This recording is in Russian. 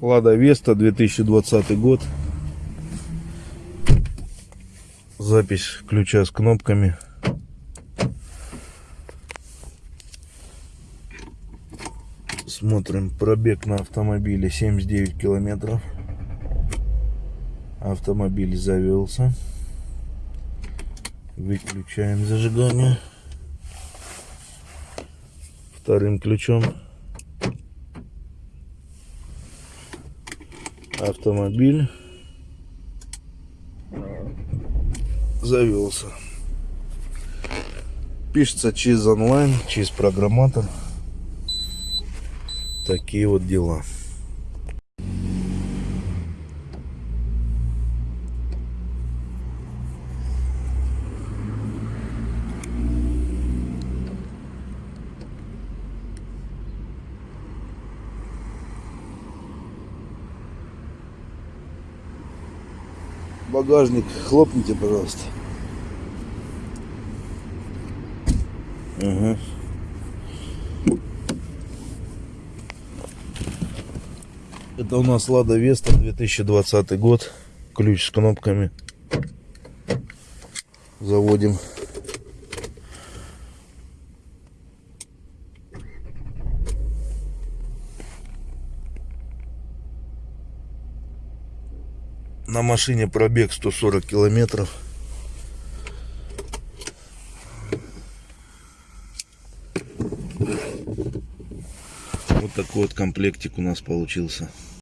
Лада Веста, 2020 год. Запись ключа с кнопками. Смотрим пробег на автомобиле 79 километров. Автомобиль завелся. Выключаем зажигание. Вторым ключом. Автомобиль завелся. Пишется через онлайн, через программатор. Такие вот дела. Багажник хлопните, пожалуйста. Ага. Это у нас Лада Веста 2020 год. Ключ с кнопками. Заводим. На машине пробег 140 километров. Вот такой вот комплектик у нас получился.